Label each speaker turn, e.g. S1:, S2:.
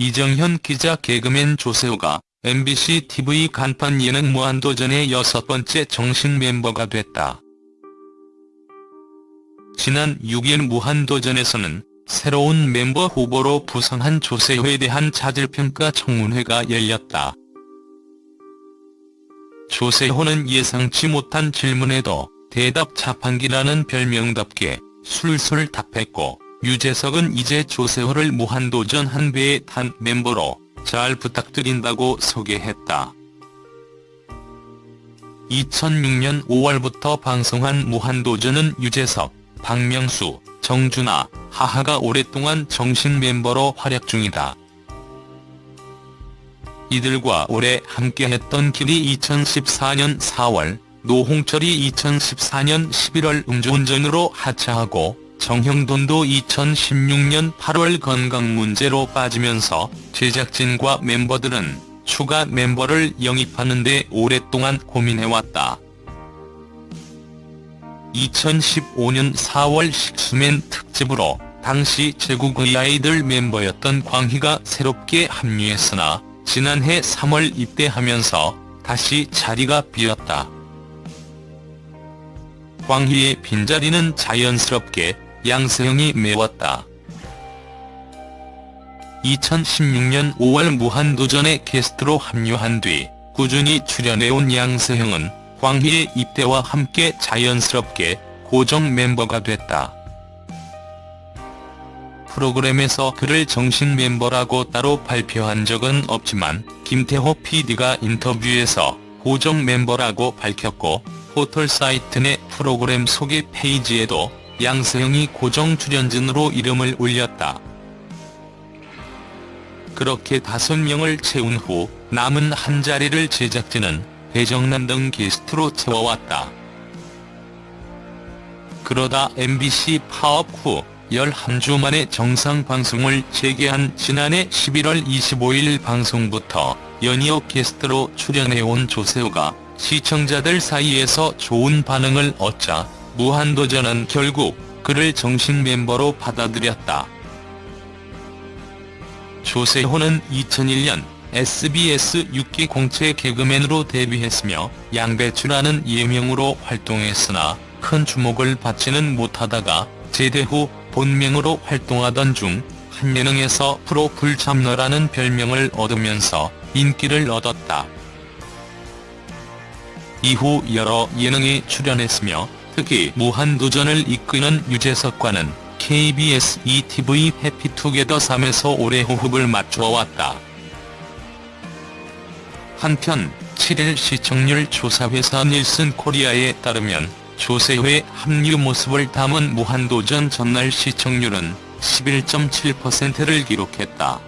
S1: 이정현 기자 개그맨 조세호가 MBC TV 간판 예능 무한도전의 여섯 번째 정식 멤버가 됐다. 지난 6일 무한도전에서는 새로운 멤버 후보로 부상한 조세호에 대한 자질평가 청문회가 열렸다. 조세호는 예상치 못한 질문에도 대답 자판기라는 별명답게 술술 답했고 유재석은 이제 조세호를 무한도전 한 배에 탄 멤버로 잘 부탁드린다고 소개했다. 2006년 5월부터 방송한 무한도전은 유재석, 박명수, 정준하, 하하가 오랫동안 정식 멤버로 활약 중이다. 이들과 오래 함께했던 길이 2014년 4월, 노홍철이 2014년 11월 음주운전으로 하차하고 정형돈도 2016년 8월 건강 문제로 빠지면서 제작진과 멤버들은 추가 멤버를 영입하는 데 오랫동안 고민해왔다. 2015년 4월 식수맨 특집으로 당시 제국의 아이들 멤버였던 광희가 새롭게 합류했으나 지난해 3월 입대하면서 다시 자리가 비었다. 광희의 빈자리는 자연스럽게 양세형이 메웠다. 2016년 5월 무한도전에 게스트로 합류한 뒤 꾸준히 출연해온 양세형은 광희의 입대와 함께 자연스럽게 고정 멤버가 됐다. 프로그램에서 그를 정식 멤버라고 따로 발표한 적은 없지만 김태호 PD가 인터뷰에서 고정 멤버라고 밝혔고 포털 사이트 내 프로그램 소개 페이지에도 양세형이 고정 출연진으로 이름을 올렸다. 그렇게 다섯 명을 채운 후 남은 한 자리를 제작진은 배정남 등 게스트로 채워왔다. 그러다 MBC 파업 후 11주 만에 정상 방송을 재개한 지난해 11월 25일 방송부터 연이어 게스트로 출연해온 조세호가 시청자들 사이에서 좋은 반응을 얻자 무한도전은 결국 그를 정식 멤버로 받아들였다. 조세호는 2001년 SBS 6기 공채 개그맨으로 데뷔했으며 양배추라는 예명으로 활동했으나 큰 주목을 받지는 못하다가 제대 후 본명으로 활동하던 중 한 예능에서 프로 불참러라는 별명을 얻으면서 인기를 얻었다. 이후 여러 예능에 출연했으며 특히 무한도전을 이끄는 유재석과는 KBS ETV 해피투게더 3에서 오래 호흡을 맞춰왔다. 한편 7일 시청률 조사회사 닐슨 코리아에 따르면 조세호의 합류 모습을 담은 무한도전 전날 시청률은 11.7%를 기록했다.